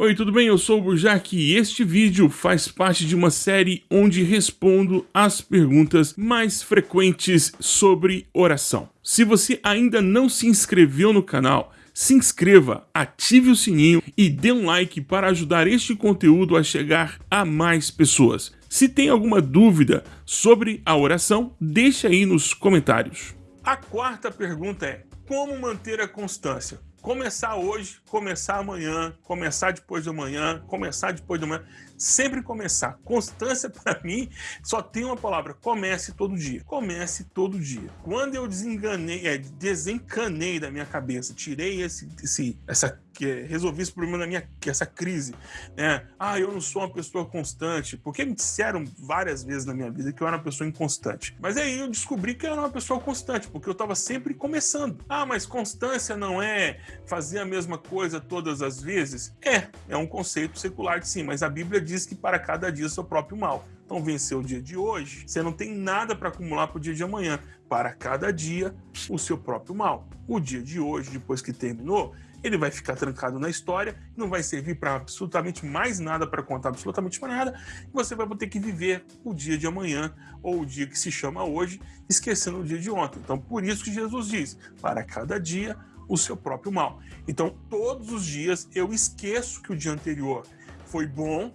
Oi, tudo bem? Eu sou o Burjac e este vídeo faz parte de uma série onde respondo as perguntas mais frequentes sobre oração. Se você ainda não se inscreveu no canal, se inscreva, ative o sininho e dê um like para ajudar este conteúdo a chegar a mais pessoas. Se tem alguma dúvida sobre a oração, deixe aí nos comentários. A quarta pergunta é, como manter a constância? Começar hoje, começar amanhã, começar depois de amanhã, começar depois de amanhã. Sempre começar. Constância, para mim, só tem uma palavra: comece todo dia. Comece todo dia. Quando eu desenganei, é, desencanei da minha cabeça, tirei esse, esse, essa que resolvi esse problema na minha essa crise, né? Ah, eu não sou uma pessoa constante, porque me disseram várias vezes na minha vida que eu era uma pessoa inconstante. Mas aí eu descobri que eu era uma pessoa constante, porque eu estava sempre começando. Ah, mas constância não é fazer a mesma coisa todas as vezes? É, é um conceito secular de sim, mas a Bíblia diz que para cada dia seu próprio mal. Então, vencer o dia de hoje, você não tem nada para acumular para o dia de amanhã. Para cada dia, o seu próprio mal. O dia de hoje, depois que terminou, ele vai ficar trancado na história, não vai servir para absolutamente mais nada, para contar absolutamente mais nada, e você vai ter que viver o dia de amanhã, ou o dia que se chama hoje, esquecendo o dia de ontem. Então, por isso que Jesus diz, para cada dia, o seu próprio mal. Então, todos os dias eu esqueço que o dia anterior foi bom,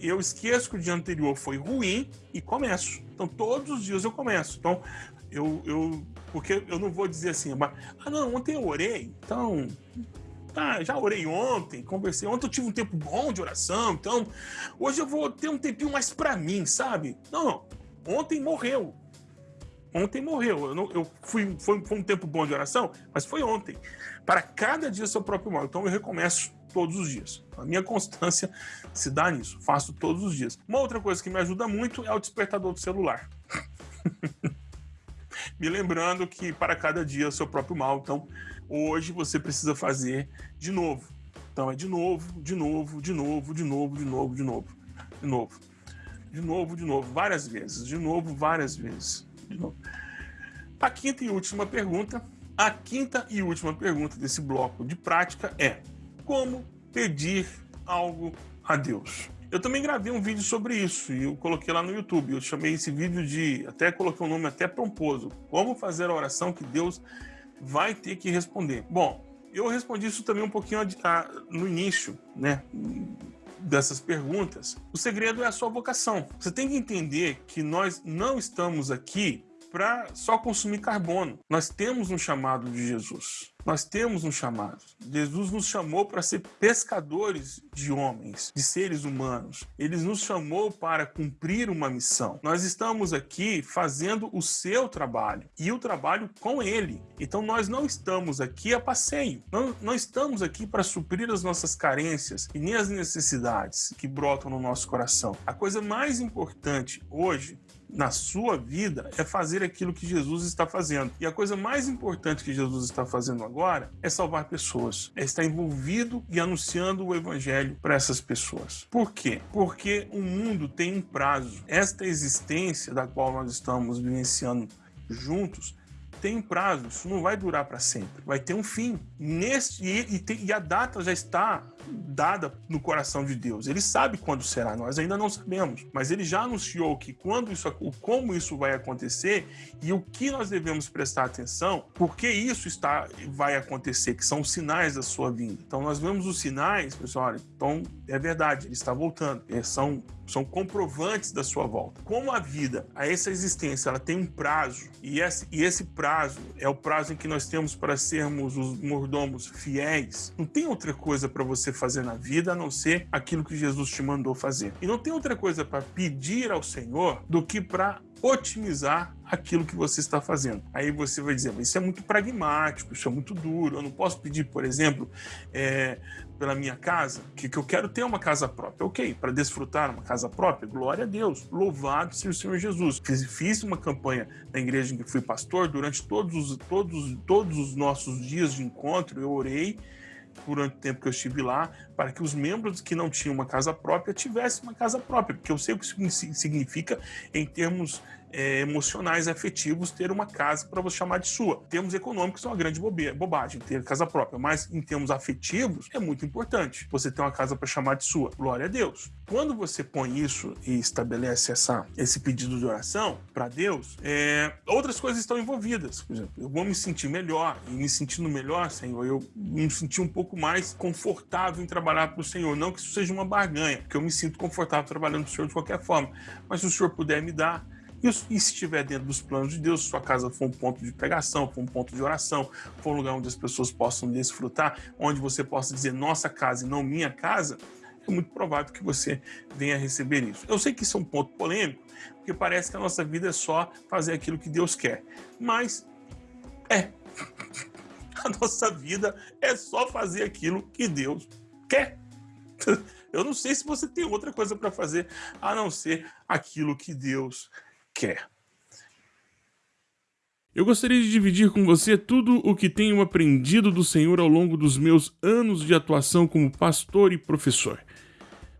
eu esqueço que o dia anterior foi ruim e começo. Então, todos os dias eu começo. Então, eu, eu porque eu não vou dizer assim, ah, não, ontem eu orei, então Tá, já orei ontem, conversei. Ontem eu tive um tempo bom de oração, então hoje eu vou ter um tempinho mais para mim, sabe? Não, ontem morreu. Ontem morreu. Eu, não, eu fui, foi, foi um tempo bom de oração, mas foi ontem. Para cada dia seu próprio mal. Então eu recomeço todos os dias. A minha constância se dá nisso. Faço todos os dias. Uma outra coisa que me ajuda muito é o despertador do celular. me lembrando que para cada dia seu próprio mal. Então, hoje você precisa fazer de novo. Então é de novo, de novo, de novo, de novo, de novo, de novo, de novo. De novo, de novo, várias vezes, de novo, várias vezes de novo. A quinta e última pergunta, a quinta e última pergunta desse bloco de prática é: como pedir algo a Deus? Eu também gravei um vídeo sobre isso e eu coloquei lá no YouTube. Eu chamei esse vídeo de, até coloquei um nome até pomposo, como fazer a oração que Deus vai ter que responder. Bom, eu respondi isso também um pouquinho no início, né? Dessas perguntas. O segredo é a sua vocação. Você tem que entender que nós não estamos aqui para só consumir carbono. Nós temos um chamado de Jesus. Nós temos um chamado. Jesus nos chamou para ser pescadores de homens, de seres humanos. Ele nos chamou para cumprir uma missão. Nós estamos aqui fazendo o seu trabalho e o trabalho com ele. Então nós não estamos aqui a passeio. Não, não estamos aqui para suprir as nossas carências e nem as necessidades que brotam no nosso coração. A coisa mais importante hoje na sua vida é fazer aquilo que Jesus está fazendo. E a coisa mais importante que Jesus está fazendo agora é salvar pessoas, é estar envolvido e anunciando o evangelho para essas pessoas. Por quê? Porque o mundo tem um prazo. Esta existência da qual nós estamos vivenciando juntos tem um prazo, isso não vai durar para sempre, vai ter um fim. Nesse, e, e, e, a data já está dada no coração de Deus. Ele sabe quando será, nós ainda não sabemos, mas ele já anunciou que quando isso, como isso vai acontecer e o que nós devemos prestar atenção, porque isso está vai acontecer, que são os sinais da sua vinda. Então nós vemos os sinais, pessoal, então é verdade, ele está voltando, é, são são comprovantes da sua volta. Como a vida, a essa existência, ela tem um prazo, e esse, e esse prazo é o prazo em que nós temos para sermos os mordomos fiéis, não tem outra coisa para você fazer na vida a não ser aquilo que Jesus te mandou fazer. E não tem outra coisa para pedir ao Senhor do que para otimizar aquilo que você está fazendo. Aí você vai dizer, mas isso é muito pragmático, isso é muito duro. Eu não posso pedir, por exemplo, é, pela minha casa, que, que eu quero ter uma casa própria. Ok, para desfrutar uma casa própria, glória a Deus, louvado seja o Senhor Jesus. Fiz, fiz uma campanha na igreja em que fui pastor, durante todos os, todos, todos os nossos dias de encontro, eu orei durante o tempo que eu estive lá, para que os membros que não tinham uma casa própria tivessem uma casa própria, porque eu sei o que isso significa em termos é, emocionais, afetivos, ter uma casa para você chamar de sua. Termos econômicos são uma grande bobagem, ter casa própria, mas em termos afetivos é muito importante você ter uma casa para chamar de sua. Glória a Deus. Quando você põe isso e estabelece essa, esse pedido de oração para Deus, é, outras coisas estão envolvidas. Por exemplo, eu vou me sentir melhor, e me sentindo melhor, Senhor, eu me sentir um pouco mais confortável em trabalhar para o Senhor. Não que isso seja uma barganha, porque eu me sinto confortável trabalhando para o Senhor de qualquer forma. Mas se o Senhor puder me dar, e, se estiver dentro dos planos de Deus, sua casa for um ponto de pregação, for um ponto de oração, for um lugar onde as pessoas possam desfrutar, onde você possa dizer nossa casa e não minha casa, é muito provável que você venha receber isso. Eu sei que isso é um ponto polêmico, porque parece que a nossa vida é só fazer aquilo que Deus quer. Mas é. A nossa vida é só fazer aquilo que Deus quer. Eu não sei se você tem outra coisa para fazer a não ser aquilo que Deus quer. Eu gostaria de dividir com você tudo o que tenho aprendido do Senhor ao longo dos meus anos de atuação como pastor e professor.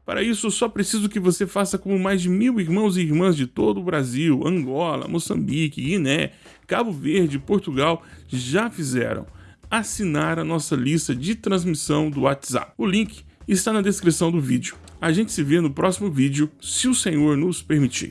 Para isso, só preciso que você faça como mais de mil irmãos e irmãs de todo o Brasil, Angola, Moçambique, Guiné, Cabo Verde, Portugal já fizeram. Assinar a nossa lista de transmissão do WhatsApp. O link está na descrição do vídeo. A gente se vê no próximo vídeo, se o Senhor nos permitir.